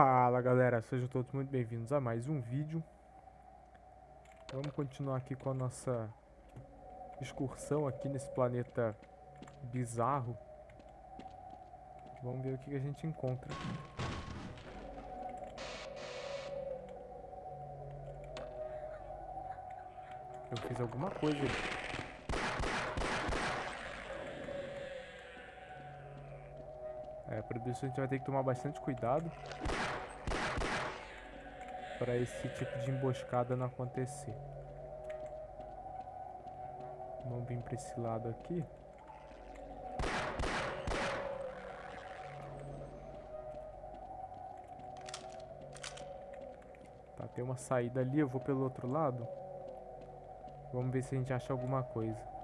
Fala galera, sejam todos muito bem-vindos a mais um vídeo. Vamos continuar aqui com a nossa excursão aqui nesse planeta bizarro. Vamos ver o que a gente encontra. Eu fiz alguma coisa. É, por isso a gente vai ter que tomar bastante cuidado para esse tipo de emboscada não acontecer. Vamos vir para esse lado aqui. Tá, tem uma saída ali, eu vou pelo outro lado. Vamos ver se a gente acha alguma coisa.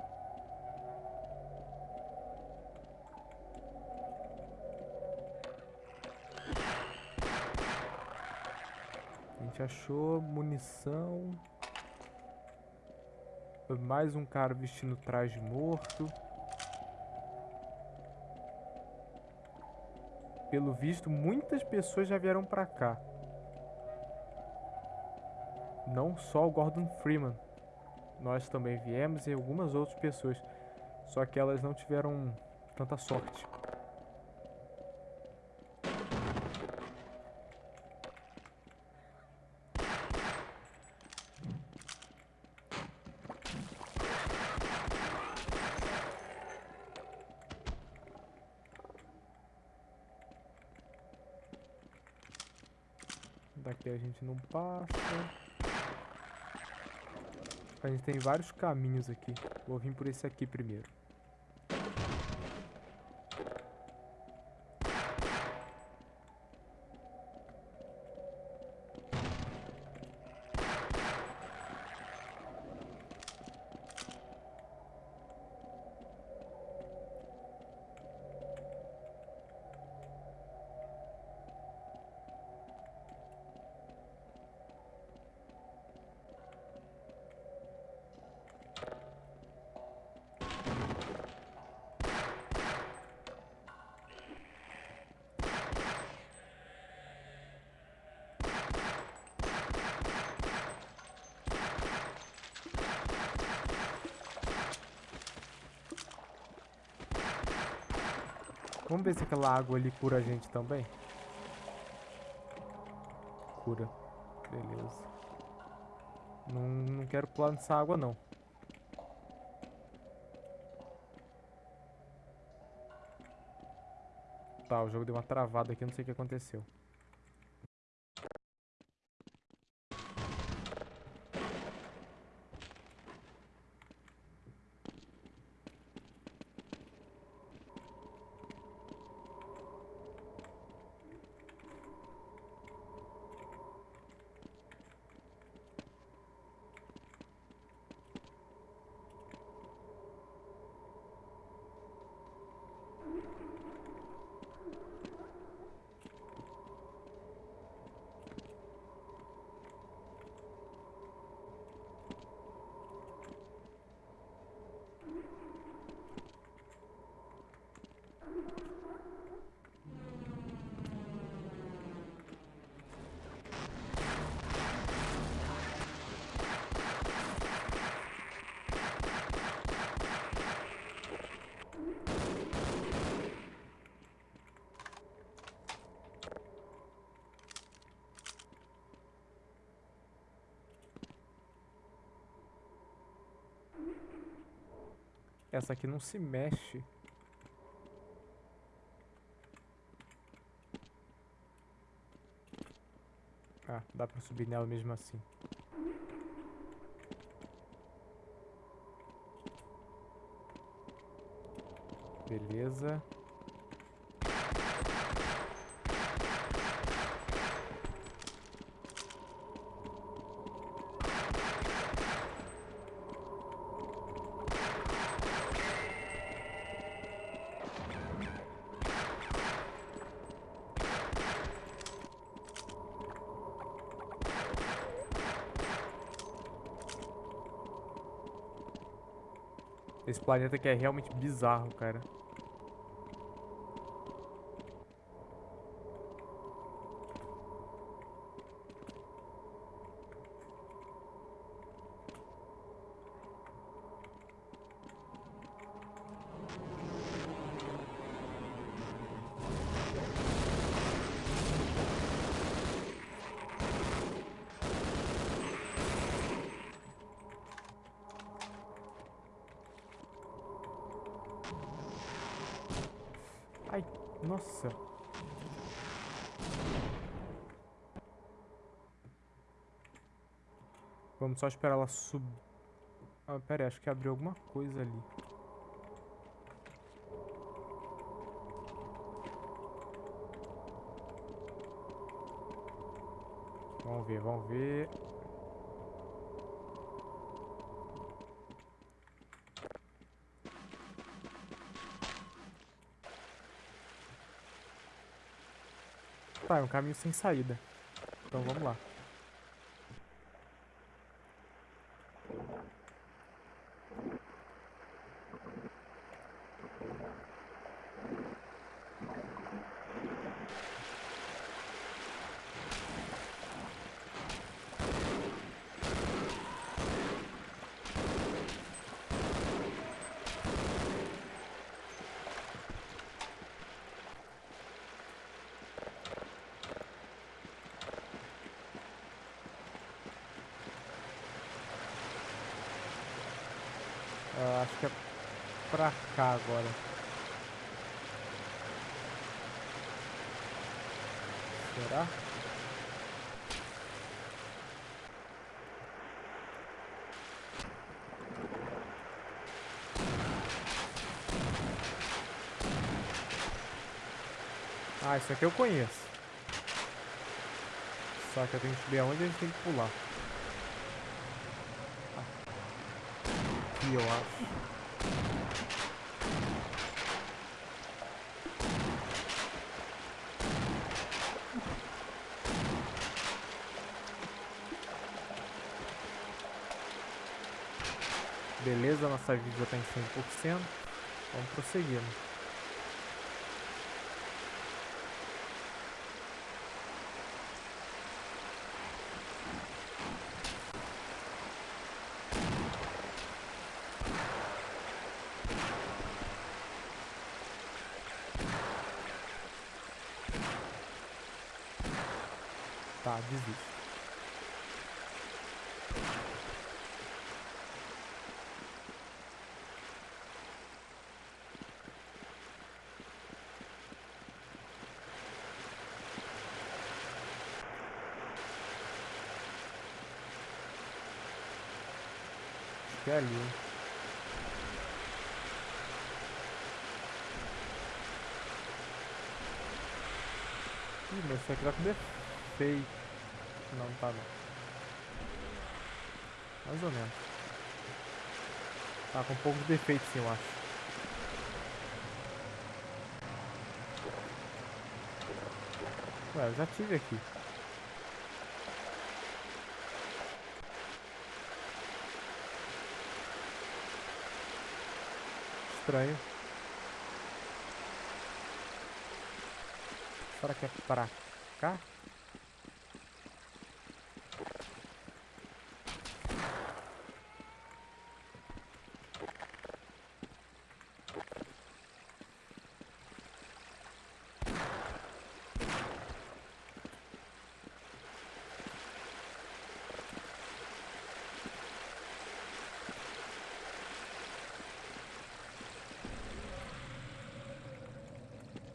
Achou munição. Mais um cara vestindo traje morto. Pelo visto, muitas pessoas já vieram pra cá. Não só o Gordon Freeman. Nós também viemos e algumas outras pessoas. Só que elas não tiveram tanta sorte. Daqui a gente não passa. A gente tem vários caminhos aqui. Vou vir por esse aqui primeiro. Vamos ver se aquela água ali cura a gente também. Cura. Beleza. Não, não quero pular nessa água, não. Tá, o jogo deu uma travada aqui, não sei o que aconteceu. Essa aqui não se mexe. Ah, dá pra subir nela mesmo assim. Beleza. Esse planeta aqui é realmente bizarro, cara. Nossa. Vamos só esperar ela subir. Ah, pera aí, acho que abriu alguma coisa ali. Vamos ver, vamos ver. Tá, é um caminho sem saída. Então vamos lá. Ah, acho que é pra cá agora. Será? Ah, isso aqui eu conheço. Só que eu tenho que ver aonde a gente tem que pular. Eu acho. Beleza, nossa vida já tá em 100%. Vamos prosseguindo. Tá, desisto. Acho que é ali. Ih, mas isso aqui tá com defeito. Não, não tá não. Mais ou menos. Tá com um pouco de defeito sim, eu acho. Ué, eu já tive aqui. Estranho. Será que é pra cá?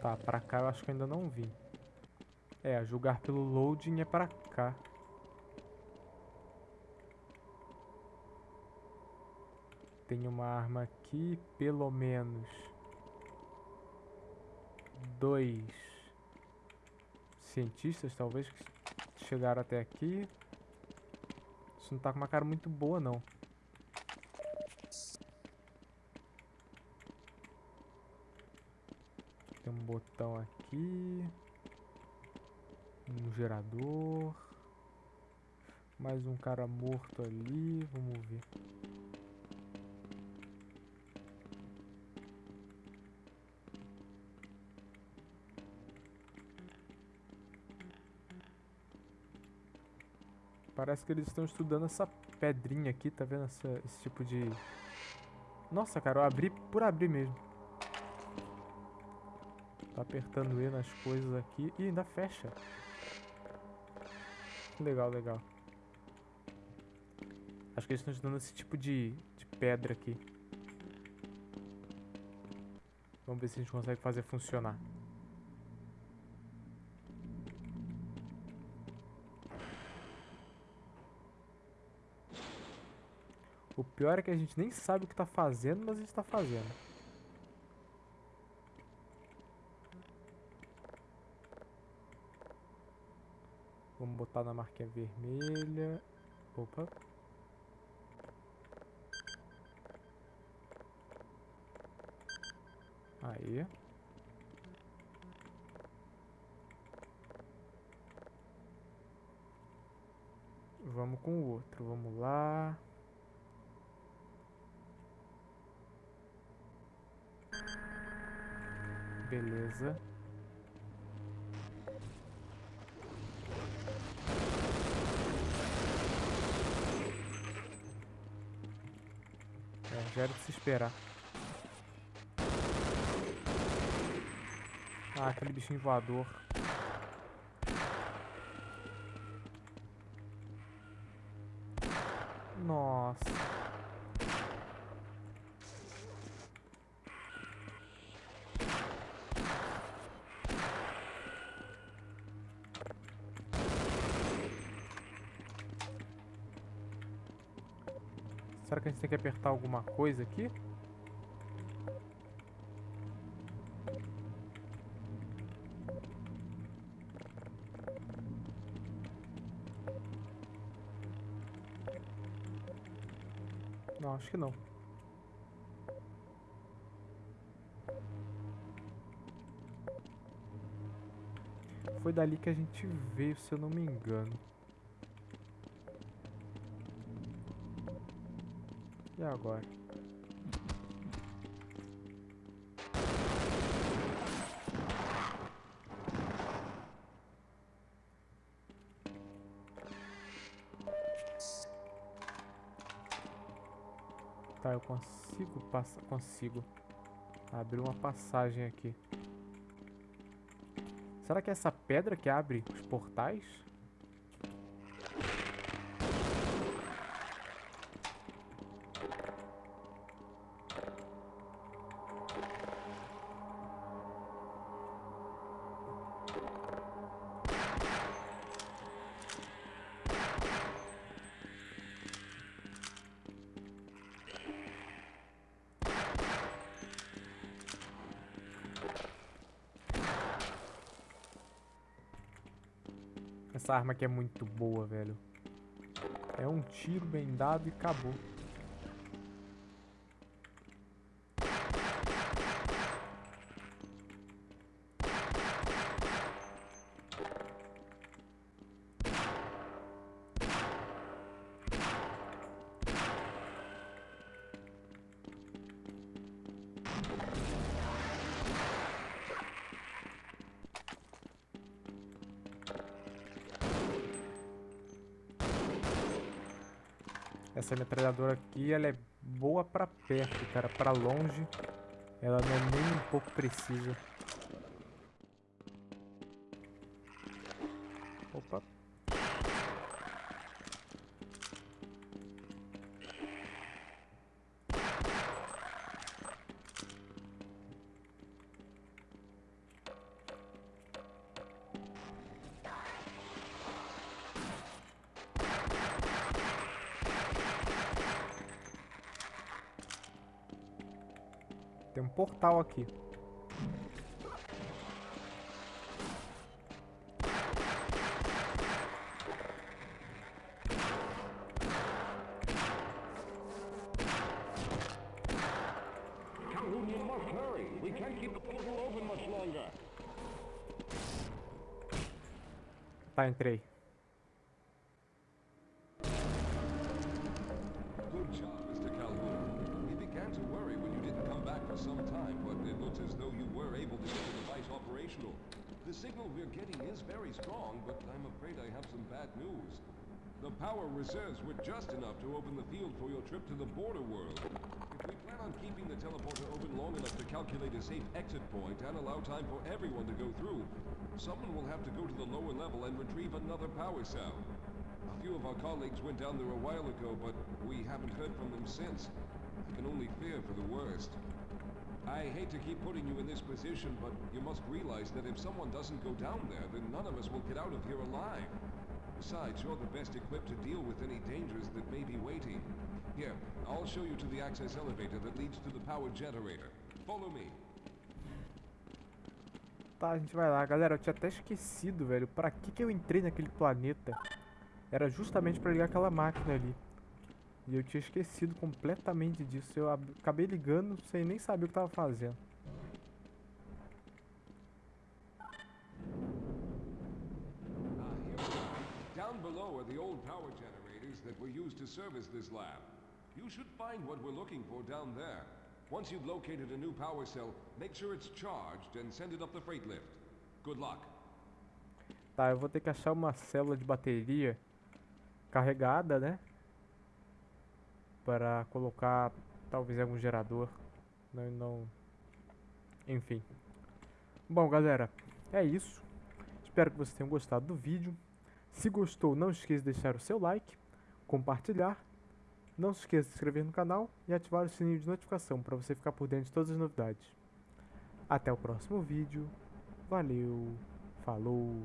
Tá, pra cá eu acho que eu ainda não vi. É, julgar pelo loading é pra cá. Tem uma arma aqui, pelo menos dois cientistas, talvez, que chegaram até aqui. Isso não tá com uma cara muito boa, não. Tem um botão aqui. Um gerador. Mais um cara morto ali. Vamos ver. Parece que eles estão estudando essa pedrinha aqui, tá vendo essa, esse tipo de... Nossa, cara, eu abri por abrir mesmo. Tá apertando E nas coisas aqui. E ainda fecha. Legal, legal. Acho que eles estão te dando esse tipo de, de pedra aqui. Vamos ver se a gente consegue fazer funcionar. O pior é que a gente nem sabe o que está fazendo, mas a gente está fazendo. Botar na marquinha vermelha. Opa. Aí. Vamos com o outro. Vamos lá. Beleza. É, já era de se esperar. Ah, aquele bichinho voador. Nossa. Será que a gente tem que apertar alguma coisa aqui? Não, acho que não. Foi dali que a gente veio, se eu não me engano. E agora? Tá, eu consigo passar, consigo abrir uma passagem aqui. Será que é essa pedra que abre os portais? Essa arma aqui é muito boa, velho. É um tiro bem dado e acabou. Essa metralhadora aqui, ela é boa pra perto, cara. Pra longe, ela não é nem um pouco precisa. Tem um portal aqui. Calhoun, you have some bad news. The power reserves were just enough to open the field for your trip to the border world. If we plan on keeping the teleporter open long enough to calculate a safe exit point and allow time for everyone to go through, someone will have to go to the lower level and retrieve another power cell. A few of our colleagues went down there a while ago, but we haven't heard from them since. I can only fear for the worst. I hate to keep putting you in this position, but you must realize that if someone doesn't go down there, then none of us will get out of here alive. Besides, you're the best equipped to deal with any dangers that may be waiting. Here, I'll show you to the access elevator that leads to the power generator. Follow me. Tá, a gente vai lá. Galera, eu tinha até esquecido, velho. Pra que que eu entrei naquele planeta? Era justamente pra ligar aquela máquina ali. E eu tinha esquecido completamente disso. Eu ab- acabei ligando sem nem saber o que tava fazendo. Old power generators that were used to service this lab. You should find what we're looking for down there. Once you've located a new power cell, make sure it's charged and send it up the freight lift. Good luck. Tá, eu vou ter que achar uma célula de bateria carregada, né? Para colocar talvez algum gerador. Não, não. Enfim. Bom, galera, é isso. Espero que vocês tenham gostado do vídeo. Se gostou, não esqueça de deixar o seu like, compartilhar. Não se esqueça de se inscrever no canal e ativar o sininho de notificação para você ficar por dentro de todas as novidades. Até o próximo vídeo. Valeu, falou!